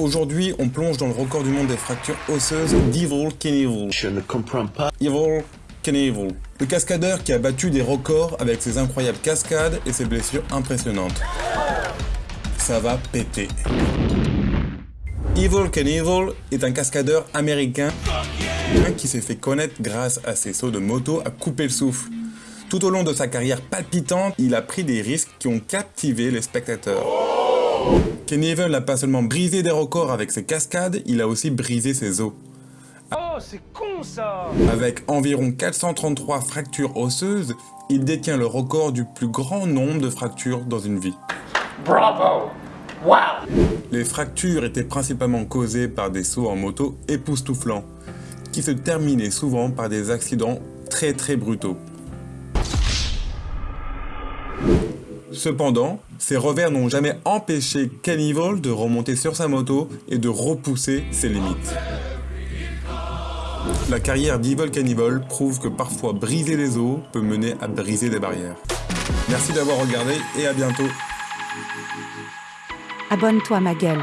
Aujourd'hui, on plonge dans le record du monde des fractures osseuses d'Evil Knievel. Je ne comprends pas. Evil Knievel. Le cascadeur qui a battu des records avec ses incroyables cascades et ses blessures impressionnantes. Ça va péter. Evil Knievel est un cascadeur américain qui s'est fait connaître grâce à ses sauts de moto à couper le souffle. Tout au long de sa carrière palpitante, il a pris des risques qui ont captivé les spectateurs. Knievel n'a pas seulement brisé des records avec ses cascades, il a aussi brisé ses os. Oh, c'est con ça Avec environ 433 fractures osseuses, il détient le record du plus grand nombre de fractures dans une vie. Bravo Wow Les fractures étaient principalement causées par des sauts en moto époustouflants, qui se terminaient souvent par des accidents très très brutaux. Cependant, ces revers n'ont jamais empêché Cannibal de remonter sur sa moto et de repousser ses limites. La carrière d'Evil Cannibal prouve que parfois briser les os peut mener à briser des barrières. Merci d'avoir regardé et à bientôt. Abonne-toi ma gueule.